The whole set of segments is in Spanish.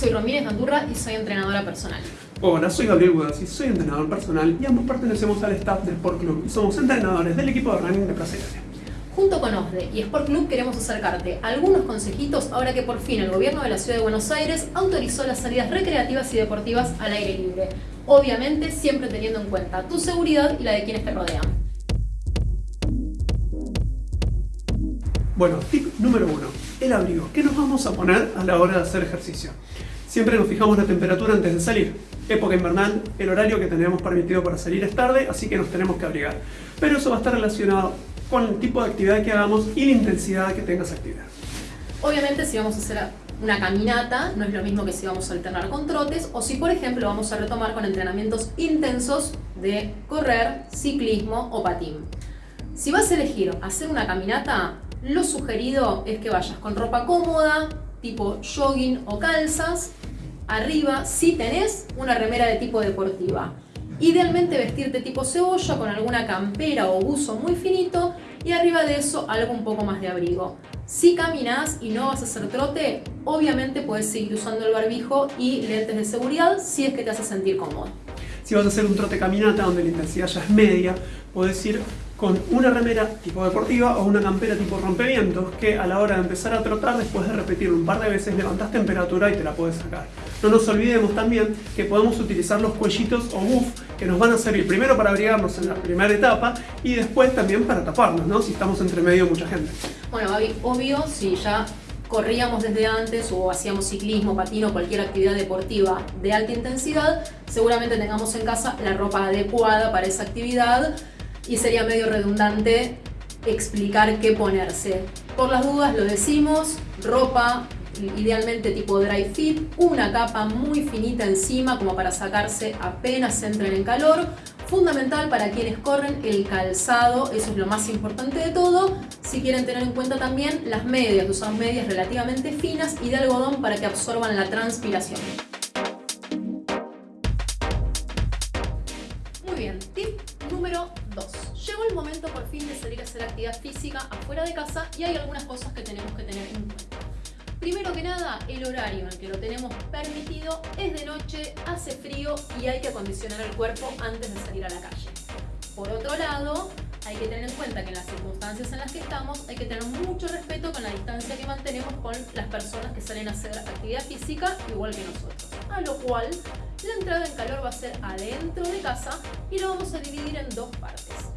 Soy Romínez Andurra y soy entrenadora personal. Hola, soy Gabriel y soy entrenador personal y ambos pertenecemos al staff del Sport Club y somos entrenadores del equipo de running de Plaza Junto con OSDE y Sport Club queremos acercarte algunos consejitos ahora que por fin el gobierno de la Ciudad de Buenos Aires autorizó las salidas recreativas y deportivas al aire libre. Obviamente siempre teniendo en cuenta tu seguridad y la de quienes te rodean. Bueno, tip número uno, el abrigo. ¿Qué nos vamos a poner a la hora de hacer ejercicio? Siempre nos fijamos la temperatura antes de salir. Época invernal, el horario que tenemos permitido para salir es tarde, así que nos tenemos que abrigar. Pero eso va a estar relacionado con el tipo de actividad que hagamos y la intensidad que tenga esa actividad. Obviamente si vamos a hacer una caminata, no es lo mismo que si vamos a alternar con trotes o si por ejemplo vamos a retomar con entrenamientos intensos de correr, ciclismo o patín. Si vas a elegir hacer una caminata, lo sugerido es que vayas con ropa cómoda, tipo jogging o calzas. Arriba, si tenés, una remera de tipo deportiva. Idealmente vestirte tipo cebolla con alguna campera o buzo muy finito y arriba de eso algo un poco más de abrigo. Si caminas y no vas a hacer trote, obviamente puedes seguir usando el barbijo y lentes de seguridad si es que te hace sentir cómodo. Si vas a hacer un trote caminata donde la intensidad ya es media, puedes ir con una remera tipo deportiva o una campera tipo rompevientos que a la hora de empezar a trotar, después de repetirlo un par de veces, levantas temperatura y te la puedes sacar. No nos olvidemos también que podemos utilizar los cuellitos o buff que nos van a servir primero para abrigarnos en la primera etapa y después también para taparnos, ¿no? si estamos entre medio mucha gente. Bueno, Gaby, obvio, si ya corríamos desde antes o hacíamos ciclismo, patino, cualquier actividad deportiva de alta intensidad, seguramente tengamos en casa la ropa adecuada para esa actividad y sería medio redundante explicar qué ponerse. Por las dudas lo decimos, ropa idealmente tipo dry fit, una capa muy finita encima como para sacarse apenas entren en calor, fundamental para quienes corren el calzado, eso es lo más importante de todo, si quieren tener en cuenta también las medias, usar medias relativamente finas y de algodón para que absorban la transpiración. Momento por fin de salir a hacer actividad física afuera de casa y hay algunas cosas que tenemos que tener en cuenta. Primero que nada, el horario en el que lo tenemos permitido es de noche, hace frío y hay que acondicionar el cuerpo antes de salir a la calle. Por otro lado, hay que tener en cuenta que en las circunstancias en las que estamos hay que tener mucho respeto con la distancia que mantenemos con las personas que salen a hacer actividad física igual que nosotros. A lo cual, la entrada en calor va a ser adentro de casa y lo vamos a dividir en dos partes.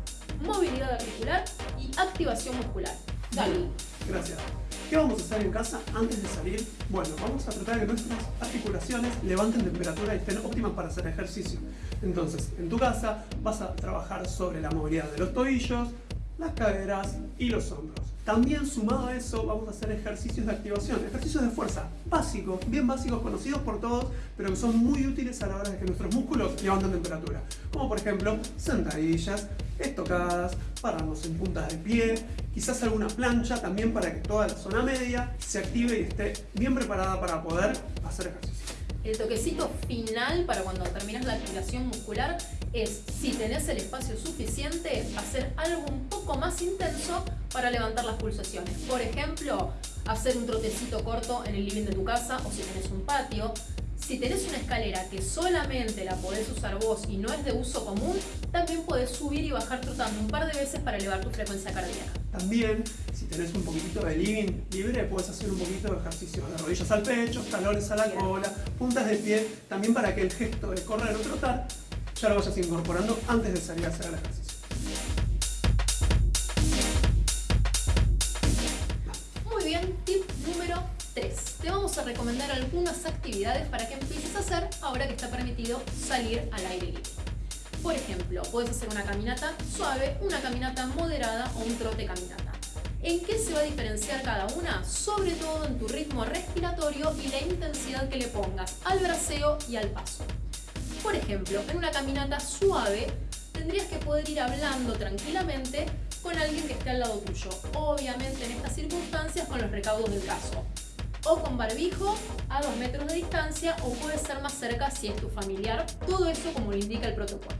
Movilidad articular y activación muscular. Gaby. Gracias. ¿Qué vamos a hacer en casa antes de salir? Bueno, vamos a tratar que nuestras articulaciones levanten temperatura y estén óptimas para hacer ejercicio. Entonces, en tu casa vas a trabajar sobre la movilidad de los tobillos, las caderas y los hombros. También sumado a eso vamos a hacer ejercicios de activación, ejercicios de fuerza básicos, bien básicos, conocidos por todos, pero que son muy útiles a la hora de que nuestros músculos levanten temperatura. Como por ejemplo, sentadillas, estocadas, pararnos en puntas de pie, quizás alguna plancha también para que toda la zona media se active y esté bien preparada para poder hacer ejercicio. El toquecito final para cuando terminas la activación muscular es, si tenés el espacio suficiente, hacer algo un poco más intenso para levantar las pulsaciones. Por ejemplo, hacer un trotecito corto en el living de tu casa o si tenés un patio, si tenés una escalera que solamente la podés usar vos y no es de uso común, también podés subir y bajar trotando un par de veces para elevar tu frecuencia cardíaca. También, si tenés un poquito de living libre, puedes hacer un poquito de ejercicios de rodillas al pecho, talones a la cola, puntas de pie, también para que el gesto de correr o trotar ya lo vayas incorporando antes de salir a hacer el ejercicio. Recomendar algunas actividades para que empieces a hacer ahora que está permitido salir al aire libre. Por ejemplo, puedes hacer una caminata suave, una caminata moderada o un trote caminata. ¿En qué se va a diferenciar cada una? Sobre todo en tu ritmo respiratorio y la intensidad que le pongas al braceo y al paso. Por ejemplo, en una caminata suave tendrías que poder ir hablando tranquilamente con alguien que esté al lado tuyo. Obviamente en estas circunstancias con los recaudos del caso o con barbijo a dos metros de distancia o puede ser más cerca si es tu familiar, todo eso como lo indica el protocolo.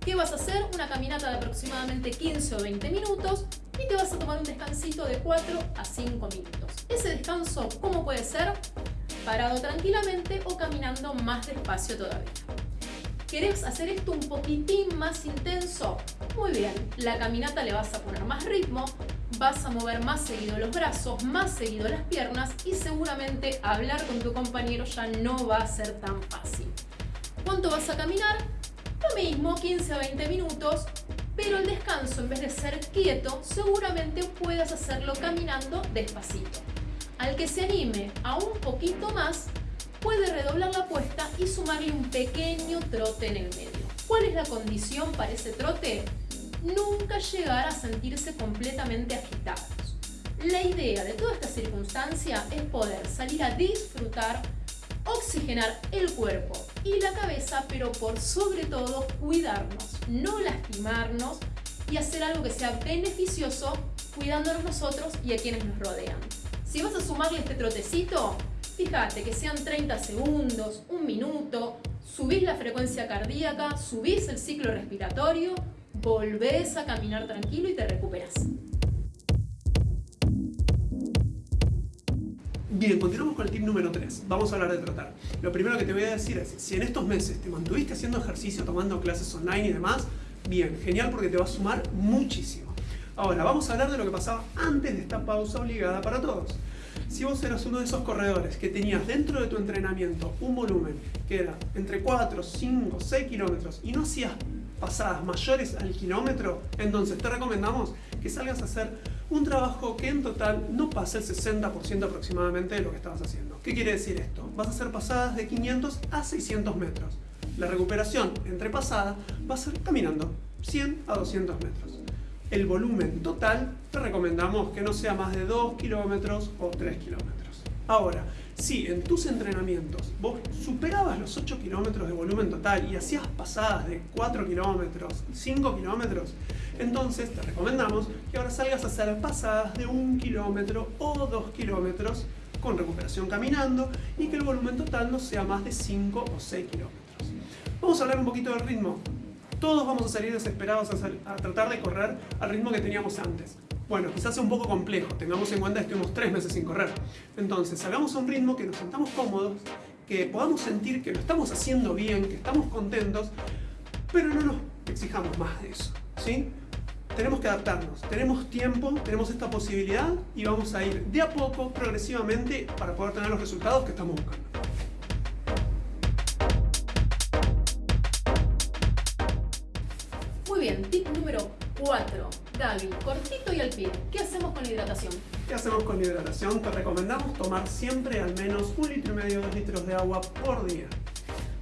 ¿Qué vas a hacer? Una caminata de aproximadamente 15 o 20 minutos y te vas a tomar un descansito de 4 a 5 minutos. Ese descanso, ¿cómo puede ser? parado tranquilamente o caminando más despacio todavía. ¿Querés hacer esto un poquitín más intenso? Muy bien, la caminata le vas a poner más ritmo, vas a mover más seguido los brazos, más seguido las piernas y seguramente hablar con tu compañero ya no va a ser tan fácil. ¿Cuánto vas a caminar? Lo mismo, 15 a 20 minutos, pero el descanso en vez de ser quieto, seguramente puedas hacerlo caminando despacito. Al que se anime a un poquito más, puede redoblar la apuesta y sumarle un pequeño trote en el medio. ¿Cuál es la condición para ese trote? Nunca llegar a sentirse completamente agitados. La idea de toda esta circunstancia es poder salir a disfrutar, oxigenar el cuerpo y la cabeza, pero por sobre todo cuidarnos, no lastimarnos y hacer algo que sea beneficioso cuidándonos nosotros y a quienes nos rodean. Si vas a sumarle este trotecito, Fíjate que sean 30 segundos, un minuto, subís la frecuencia cardíaca, subís el ciclo respiratorio, volvés a caminar tranquilo y te recuperas. Bien, continuamos con el tip número 3. Vamos a hablar de tratar. Lo primero que te voy a decir es, si en estos meses te mantuviste haciendo ejercicio, tomando clases online y demás, bien, genial porque te va a sumar muchísimo. Ahora, vamos a hablar de lo que pasaba antes de esta pausa obligada para todos. Si vos eras uno de esos corredores que tenías dentro de tu entrenamiento un volumen que era entre 4, 5, 6 kilómetros y no hacías pasadas mayores al kilómetro, entonces te recomendamos que salgas a hacer un trabajo que en total no pase el 60% aproximadamente de lo que estabas haciendo. ¿Qué quiere decir esto? Vas a hacer pasadas de 500 a 600 metros. La recuperación entre pasadas va a ser caminando 100 a 200 metros el volumen total te recomendamos que no sea más de 2 kilómetros o 3 kilómetros. Ahora, si en tus entrenamientos vos superabas los 8 kilómetros de volumen total y hacías pasadas de 4 kilómetros, 5 kilómetros, entonces te recomendamos que ahora salgas a hacer pasadas de 1 kilómetro o 2 kilómetros con recuperación caminando y que el volumen total no sea más de 5 o 6 kilómetros. Vamos a hablar un poquito del ritmo todos vamos a salir desesperados a, tratar de correr al ritmo que teníamos antes. Bueno, quizás sea un poco complejo, tengamos en cuenta que estuvimos tres meses sin correr. Entonces, hagamos un ritmo que nos sentamos cómodos, que podamos sentir que lo estamos haciendo bien, que estamos contentos, pero no nos exijamos más de eso, ¿sí? Tenemos que adaptarnos, tenemos tiempo, tenemos esta posibilidad y vamos a ir de a poco, progresivamente, para poder tener los resultados que estamos buscando. Gaby, cortito y al pie. ¿Qué hacemos con la hidratación? ¿Qué hacemos con la hidratación? Te recomendamos tomar siempre al menos un litro y medio, dos litros de agua por día.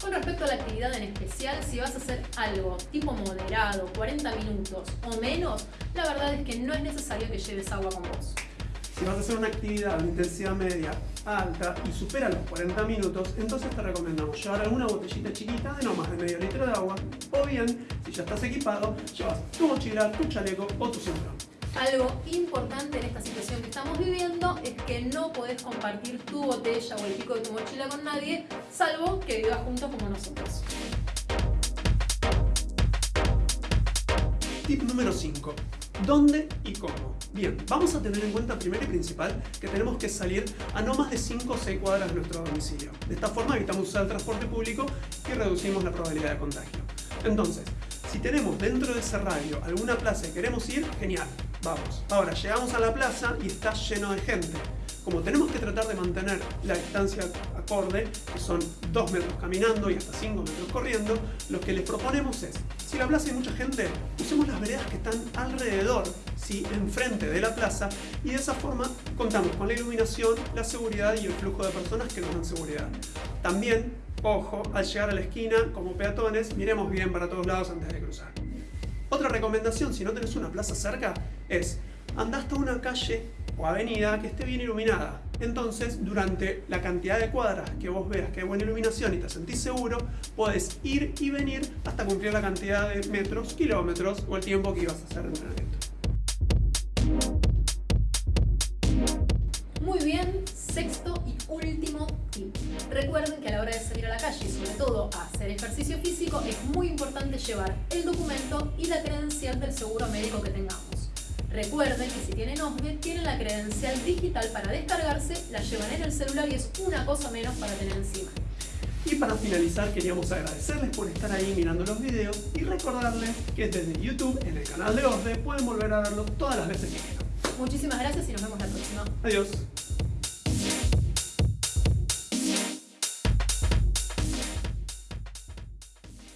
Con respecto a la actividad en especial, si vas a hacer algo tipo moderado, 40 minutos o menos, la verdad es que no es necesario que lleves agua con vos. Si vas a hacer una actividad de intensidad media alta y supera los 40 minutos, entonces te recomendamos llevar alguna botellita chiquita de no más de medio litro de agua, o bien, si ya estás equipado, llevas tu mochila, tu chaleco o tu cinturón. Algo importante en esta situación que estamos viviendo es que no podés compartir tu botella o el pico de tu mochila con nadie, salvo que vivas juntos como nosotros. Tip número 5. ¿Dónde y cómo? Bien, vamos a tener en cuenta primero y principal que tenemos que salir a no más de 5 o 6 cuadras de nuestro domicilio. De esta forma evitamos usar el transporte público y reducimos la probabilidad de contagio. Entonces, si tenemos dentro de ese radio alguna plaza y queremos ir, genial, vamos. Ahora, llegamos a la plaza y está lleno de gente. Como tenemos que tratar de mantener la distancia acorde, que son 2 metros caminando y hasta 5 metros corriendo, lo que les proponemos es, si la plaza hay mucha gente, usemos las veredas que están alrededor, ¿sí? enfrente de la plaza, y de esa forma contamos con la iluminación, la seguridad y el flujo de personas que nos dan seguridad. También, ojo, al llegar a la esquina, como peatones, miremos bien para todos lados antes de cruzar. Otra recomendación, si no tenés una plaza cerca, es andar hasta una calle o avenida que esté bien iluminada. Entonces, durante la cantidad de cuadras que vos veas que hay buena iluminación y te sentís seguro, podés ir y venir hasta cumplir la cantidad de metros, kilómetros o el tiempo que ibas a hacer de entrenamiento. Muy bien, sexto y último tip. Recuerden que a la hora de salir a la calle y sobre todo a hacer ejercicio físico es muy importante llevar el documento y la credencial del seguro médico que tengamos. Recuerden que si tienen OSDE, tienen la credencial digital para descargarse, la llevan en el celular y es una cosa menos para tener encima. Y para finalizar queríamos agradecerles por estar ahí mirando los videos y recordarles que desde YouTube, en el canal de OSDE, pueden volver a verlo todas las veces que quieran. Muchísimas gracias y nos vemos la próxima. Adiós.